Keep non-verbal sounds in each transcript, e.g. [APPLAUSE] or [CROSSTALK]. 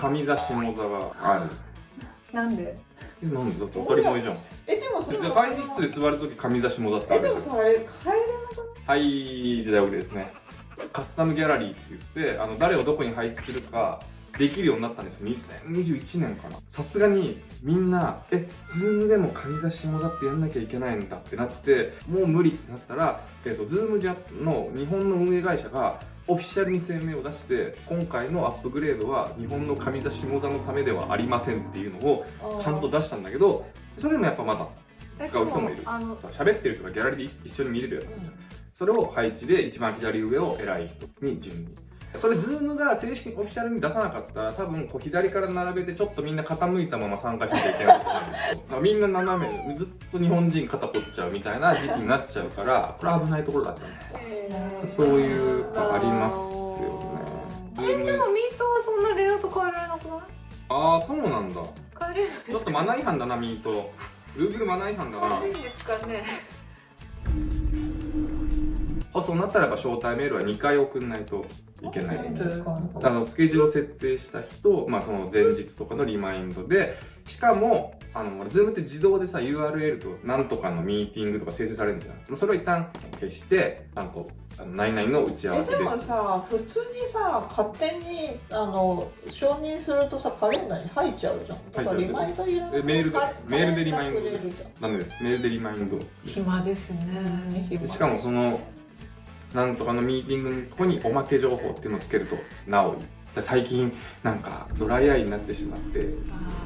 上座下座が。ある。なんで？えなんで？だって当たり前じゃん。えでもそれで会議室で座るとき上座下座ってあえでるじゃん。もさあれ帰れなくないはい時代遅れですね。カスタムギャラリーって言ってあの誰をどこに配置するかできるようになったんです2021年かな。さすがにみんなえズームでも上座下座ってやんなきゃいけないんだってなってもう無理ってなったら、えー、とズームジャの日本の運営会社がオフィシャルに声明を出して今回のアップグレードは日本の上座下座のためではありませんっていうのをちゃんと出したんだけどそれでもやっぱまだ使う人もいる。喋ってる人がギャラリーで一緒に見れるやつ。それを配置で一番左上を偉い人に順にそれ Zoom が正式にオフィシャルに出さなかったら多分こう左から並べてちょっとみんな傾いたまま参加しなきゃいけないと思うんですよ。[LAUGHS] みんな斜めずっと日本人肩凝っちゃうみたいな時期になっちゃうからこれ危ないところだったね。そういうのありますよね。えでもミートはそんなレイアウト変えられなくない？ああそうなんだ。変えれないちょっとマナー違反だなミート。Google マナー違反だな。変えるんですかねあそうなったらやっぱ招待メールは2回送んないといけない。うんあのスケジュールを設定した人、まあ、その前日とかのリマインドでしかもあの Zoom って自動でさ URL となんとかのミーティングとか生成されるんじゃんそれを一旦消してあのあの何々の打ち合わえでもせですさ普通にさ勝手にあの承認するとさカレンダーに入っちゃうじゃん。だからリマインドいらない。えメールでカメールでリマインド。ですンダメです。メールでリマインド。暇ですね。でしかもそのなんとかのミーティングのとこにおまけ情報っていうのをつけるとなおいい最近なんかドライアイになってしまって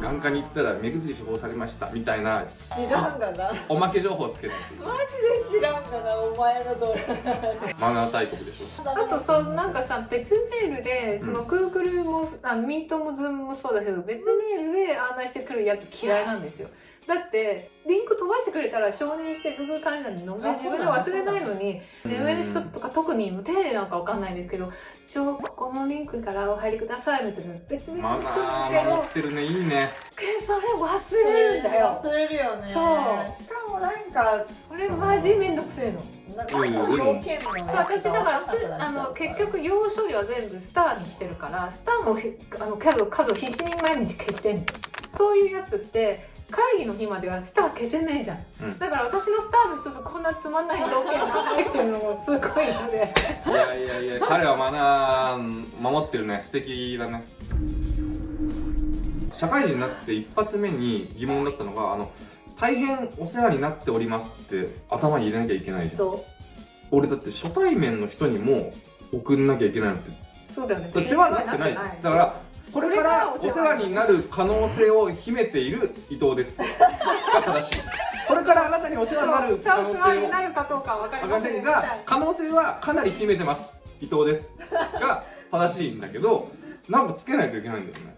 眼科に行ったら目薬処方されましたみたいな知らんがな。[LAUGHS] おまけ情報をつけるっていう。マジで知らんがなお前のどれ [LAUGHS] マナー大国でしょ。あとそうなんかさ別メールでその Google も、あミートも Zoom もそうだけど別メールで案内してくるやつ嫌いなんですよだってリンク飛ばしてくれたら承認して Google カレンダーに載せあ自分で忘れないのにうん目上の人とか特に無丁寧なのかわかんないですけど一応ここのリンクからお入りくださいみたいな別にマナけー守どってるね。いいね。けどそれ忘れるんだよ。忘れるよね。そう。しかもなんかこれマジめんどくせえの。なんか要件のや私だからあの結局要処理は全部スターにしてるからスターもへあの数数を必死に毎日消してんの。そういうやつって会議の日まではスター消せねえじゃん、うん。だから私のスターの一つこんなつまんない条件が入ってるのもすごいので。いやいやいや彼はマナー守ってるね。素敵だね。社会人になって一発目に疑問だったのがあの大変お世話になっておりますって頭に入れなきゃいけないじゃん。と俺だって初対面の人にも送んなきゃいけないのって。そうだよね。世話になってない。だからこれからお世話になる可能性を秘めている伊藤です。が正しいこれからあなたにお世話になる可能性をになるかどうかは分かりません。が可能性はかなり秘めてます。伊藤です。[LAUGHS] が正しいんだけどなんかつけないといけないんだよね。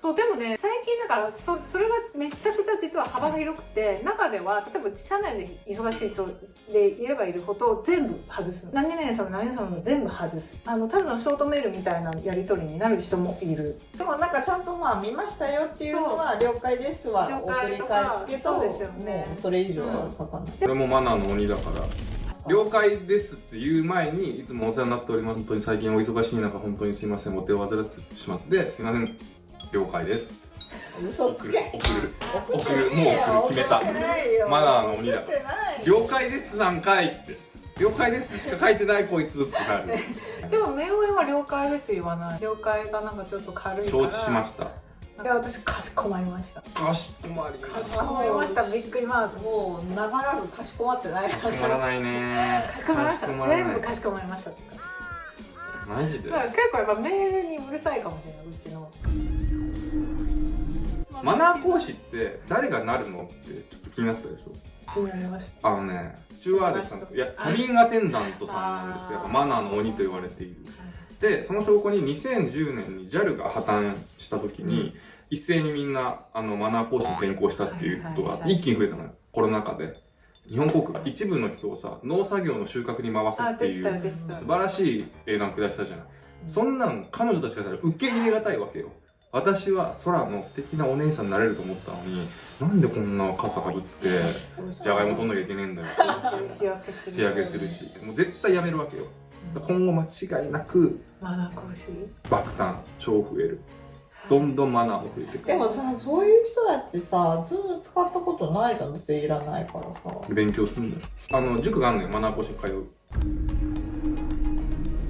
そうでもね最近だからそそれがめちゃくちゃ実は幅が広くて中では例えば社内で忙しい人でいればいるほど全部外す何々さんも何々さんも全部外す。あのただのショートメールみたいなやり取りになる人もいる。でもなんかちゃんとまあ見ましたよっていうのは了解ですは了送り解とか返すけどそうですよね。もうそれ以上は書かない、これもマナーの鬼だから了解ですって言う前にいつもお世話になっております。本当に最近お忙しい中本当にすいません。お手を煩ってしまってすいません。了解です嘘つけ。送る送送るもう送る決めた。マナーの鬼だ。了解ですなんかいって。了解ですしか書いてないこいつってなる。[LAUGHS] でも目上は了解です言わない。了解がなんかちょっと軽いから。承知しました。いや私かしこまりました。かしこまり。かしこまりました。びっくりマーク。もう長らくかしこまってない。かしこまらないね。かしこまりました。全部かしこまりました。マジで？結構やっぱメールにうるさいかもしれないうちのマナー講師って誰がなるのってちょっと気になったでしょ？気になりました。あのねスチュワーデスさんいやカビンアテンダントさんなんですよ。やっぱマナーの鬼と言われている。でその証拠に2010年に JAL が破綻した時に、一斉にみんなあのマナー講師に転校したっていうことが一気に増えたのよ。コロナ禍で。日本航空が一部の人をさ農作業の収穫に回すっていう素晴らしい英断下したじゃん。そんなん彼女たちからしたら受け入れがたいわけよ私は空の素敵なお姉さんになれると思ったのになんでこんな傘かぶってじゃがいも取んなきゃいけねえんだよ。日焼けする日焼けするし。もう絶対やめるわけよ。今後間違いなくマナー講師爆誕超増える。どんどんマナーも増えてく。るでもさそういう人たちさ Zoom 使ったことないじゃん。だっていらないからさ。勉強するんだよ。あの塾があんのよ。マナー講師通う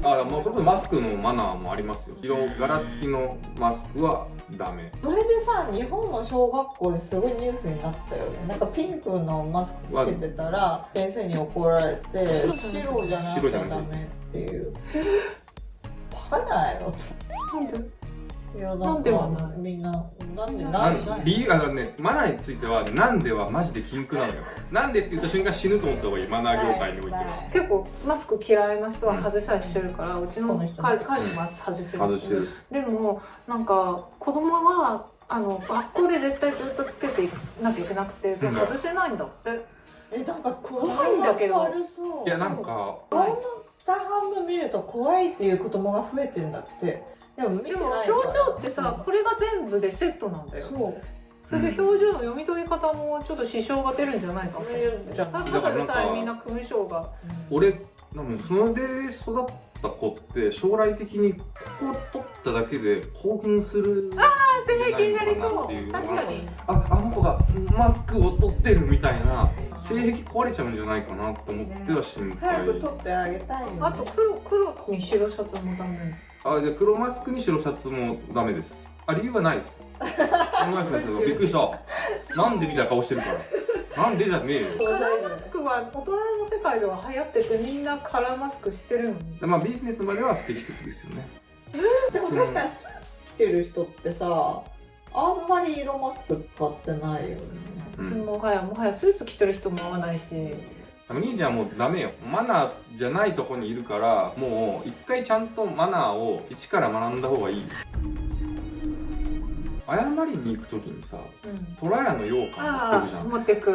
あもうそこでマスクのマナーもありますよ。色柄付きのマスクはダメ。それでさ日本の小学校ですごいニュースになったよね。なんかピンクのマスクつけてたら先生に怒られて白じゃなきゃダメっていう。バカないのなんで？いやなんではないみんななんでななんで理由あのねマナーについてはなんではマジで禁句なのよ。[LAUGHS] なんでって言った瞬間死ぬと思った方がいい。マナー業界においては。結構マスク嫌いな人は外したりしてるから、うちの彼彼もマスク外してる。外してる。でもなんか子供はあの学校で絶対ずっとつけていなきゃいけなくて外せないんだって、えなんか怖怖いんだけど。悪そう。いやなんか下半分見ると怖いっていう子供が増えてんだってでもでも表情ってさこれが全部でセットなんだよ。そう。それで表情の読み取り方もちょっと支障が出るんじゃないかと思ってじゃあさただでさえみんな組章が。俺多分それで育った子って将来的にここを取っただけで興奮する性癖になりそう。っていう。確かに。ああの子がマスクを取ってるみたいな性癖壊れちゃうんじゃないかなと思っては心配、早く取ってあげたいよ、ね、あと黒黒に白シャツもダメあじゃあ黒マスクに白シャツもダメです。あ理由はないです。びっくりした。なんでみたいな顔してるから。なんでじゃねえよ。カラーマスクは大人の世界では流行っててみんなカラーマスクしてるのに。まあビジネスまでは不適切ですよね。でも確かにスーツ着てる人ってさあんまり色マスク使ってないよね。うん。もはやもはやスーツ着てる人も合わないしお兄ちゃんもうダメよ。マナーじゃないとこにいるからもう一回ちゃんとマナーを一から学んだ方がいい。謝りに行く時にさうん。トラヤの羊羹持ってくじゃああ持ってく。ん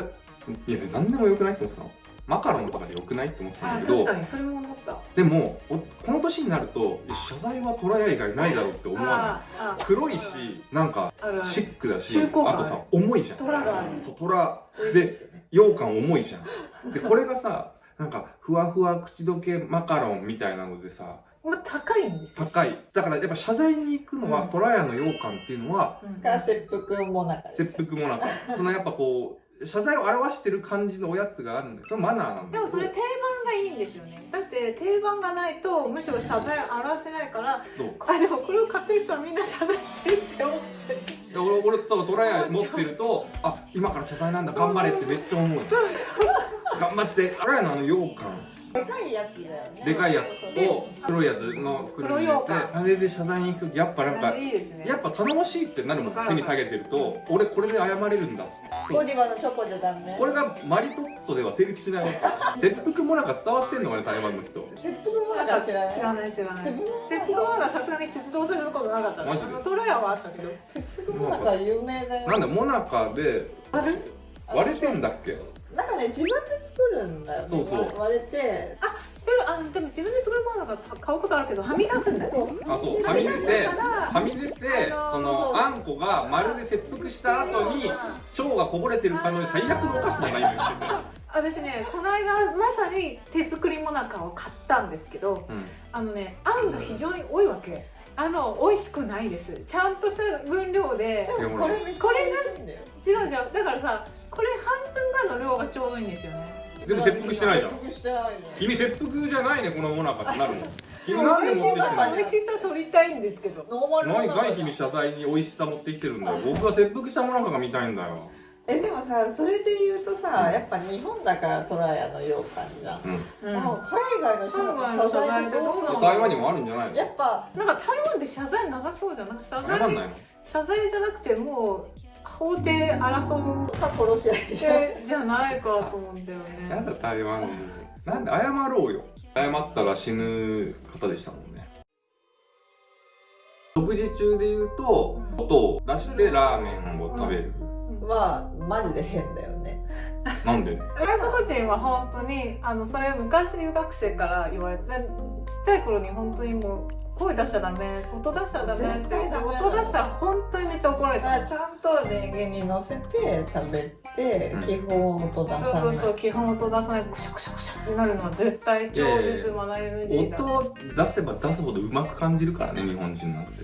いや何でもよくないって思ってたのマカロンとかでよくないって思ってたんだけど確かにそれも思った。でもおこの年になると謝罪はトラヤ以外ないだろうって思わない。黒いしなんかシックだしあとさ重いじゃん。トラが。あるそうトラ。で羊羹重いじゃん。でこれがさなんかふわふわ口どけマカロンみたいなのでさまあ高いんですよ、高い。だからやっぱ謝罪に行くのは、うん。トラヤの羊羹っていうのはうん。が切腹もなか切腹もなくそのやっぱこう謝罪を表してる感じのおやつがあるんだよ。そのマナーなんでもそれ定番がいいんですよね。[LAUGHS] だって定番がないとむしろ謝罪を表せないからどう？あでもこれを買ってる人はみんな謝罪してるって思っちゃう。いや俺俺とトラヤ持ってるとあ今から謝罪なんだ頑張れってめっちゃ思う。頑張って。トラヤのあの羊羹でかいやつだよね。でかいやつを黒いやつの袋に入れてあれで謝罪に行く。やっぱなんかいいですね。やっぱ頼もしいってなるもん手に下げてると俺これで謝れるんだ。ゴディバのチョコじゃダメ。これがマリトッツォでは成立しない [LAUGHS] 切腹もなんか伝わってんのかね台湾の人。切腹もなか知らない知らない知らない切切腹はまださすがに出動されたことなかったマジで。トラヤはあったけど腹もなか有名だよ。なんだモナカであれ？割れてんだっけ？なんかね自分で作るんだよね。そうそう。割れて。してるあでも自分で作るものが買うことあるけどはみ出すんだよあそう。はみ出てはみ出てそのあんこがまるで切腹した後に腸がこぼれてるかのよ最悪のお菓子じゃないの言ってて私ねこの間まさに手作りもなかを買ったんですけどうん。あのねあんが非常に多いわけあの美味しくないです。ちゃんとした分量で。でもこれめっちゃ美味しいんだよ。違う違う。だからさこれ半分がの量がちょうどいいんですよね。でも切腹してないじゃん。切腹してないね。君切腹じゃないねこのモナカってなるの君美なんで味しさ持ってきてんの美味しさ取りたいんですけど。ノーマル何な何君謝罪に美味しさ持ってきてるんだよ僕は切腹したモナカが見たいんだよえでもさそれで言うとさやっぱ日本だからトラヤの羊羹じゃん、うん。うん。もう海外の謝罪ってどうするの？台湾にもあるんじゃないの？やっぱなんか台湾で謝罪長そうじゃんなんか謝罪謝んないの謝罪じゃなくてもう法廷争うか殺し合いじゃないかと思うんだよなんねだ台湾人なんで謝ろうよ。謝ったら死ぬ方でしたもんね。食事中で言うとうん。音を出してラーメンを食べるはマジで変だよね。なんで？外国人は本当にあのそれ昔留学生から言われてちっちゃい頃に本当にもう声出しちゃダメ音出しちゃダメって絶対ダメなの。音出したら本当にめっちゃ怒られた。だからちゃんとレンゲに乗せて食べて、うん。基本音出さない。そうそうそう基本音出さないくしゃくしゃくしゃってなるのは絶対超絶マナー NG だ音を出せば出すほどうまく感じるからね日本人なんて